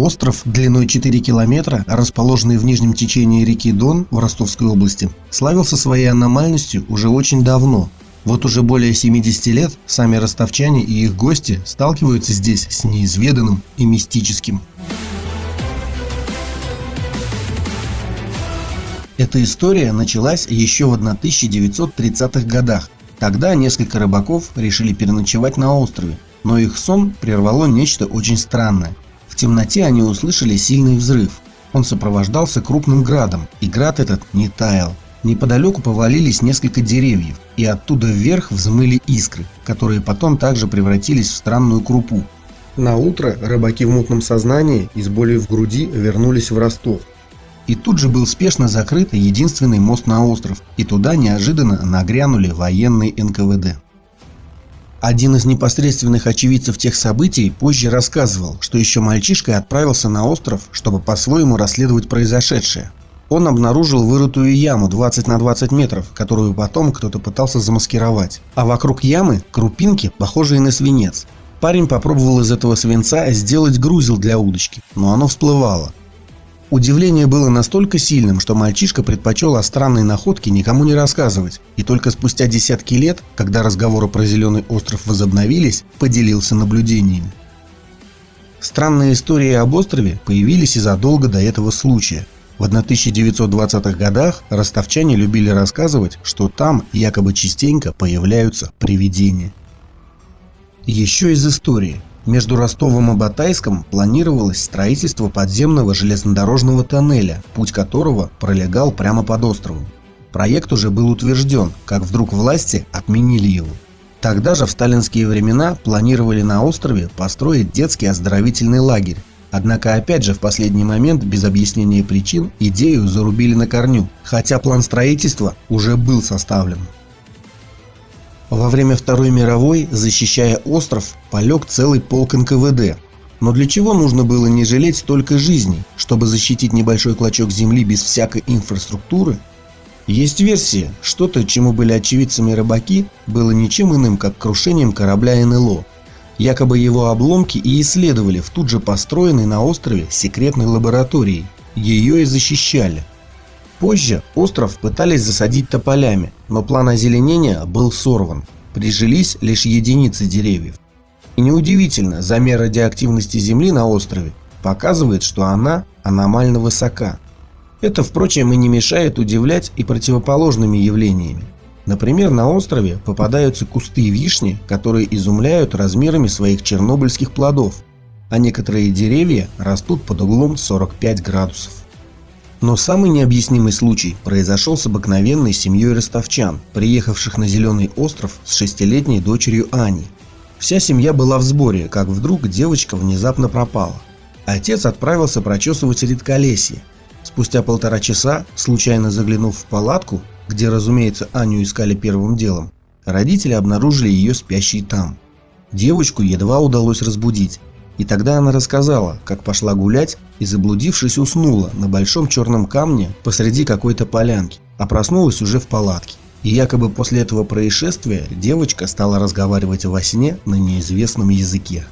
Остров длиной 4 километра, расположенный в нижнем течении реки Дон в Ростовской области, славился своей аномальностью уже очень давно. Вот уже более 70 лет сами ростовчане и их гости сталкиваются здесь с неизведанным и мистическим. Эта история началась еще в 1930-х годах. Тогда несколько рыбаков решили переночевать на острове, но их сон прервало нечто очень странное – темноте они услышали сильный взрыв. Он сопровождался крупным градом, и град этот не таял. Неподалеку повалились несколько деревьев, и оттуда вверх взмыли искры, которые потом также превратились в странную крупу. На утро рыбаки в мутном сознании и с болью в груди вернулись в Ростов. И тут же был спешно закрыт единственный мост на остров, и туда неожиданно нагрянули военные НКВД. Один из непосредственных очевидцев тех событий позже рассказывал, что еще мальчишкой отправился на остров, чтобы по-своему расследовать произошедшее. Он обнаружил вырытую яму 20 на 20 метров, которую потом кто-то пытался замаскировать. А вокруг ямы крупинки, похожие на свинец. Парень попробовал из этого свинца сделать грузил для удочки, но оно всплывало. Удивление было настолько сильным, что мальчишка предпочел о странной находке никому не рассказывать, и только спустя десятки лет, когда разговоры про Зеленый остров возобновились, поделился наблюдениями. Странные истории об острове появились и задолго до этого случая. В 1920-х годах ростовчане любили рассказывать, что там якобы частенько появляются привидения. Еще из истории – между Ростовом и Батайском планировалось строительство подземного железнодорожного тоннеля, путь которого пролегал прямо под островом. Проект уже был утвержден, как вдруг власти отменили его. Тогда же в сталинские времена планировали на острове построить детский оздоровительный лагерь. Однако опять же в последний момент без объяснения причин идею зарубили на корню, хотя план строительства уже был составлен. Во время Второй мировой, защищая остров, полег целый полк НКВД. Но для чего нужно было не жалеть столько жизней, чтобы защитить небольшой клочок земли без всякой инфраструктуры? Есть версия, что-то, чему были очевидцами рыбаки, было ничем иным, как крушением корабля НЛО. Якобы его обломки и исследовали в тут же построенной на острове секретной лаборатории. Ее и защищали. Позже остров пытались засадить тополями, но план озеленения был сорван. Прижились лишь единицы деревьев. И неудивительно, замер радиоактивности Земли на острове показывает, что она аномально высока. Это, впрочем, и не мешает удивлять и противоположными явлениями. Например, на острове попадаются кусты вишни, которые изумляют размерами своих чернобыльских плодов, а некоторые деревья растут под углом 45 градусов. Но самый необъяснимый случай произошел с обыкновенной семьей ростовчан, приехавших на Зеленый остров с шестилетней дочерью Аней. Вся семья была в сборе, как вдруг девочка внезапно пропала. Отец отправился прочесывать редколесье. Спустя полтора часа, случайно заглянув в палатку, где, разумеется, Аню искали первым делом, родители обнаружили ее спящей там. Девочку едва удалось разбудить. И тогда она рассказала, как пошла гулять и, заблудившись, уснула на большом черном камне посреди какой-то полянки, а проснулась уже в палатке. И якобы после этого происшествия девочка стала разговаривать во сне на неизвестном языке.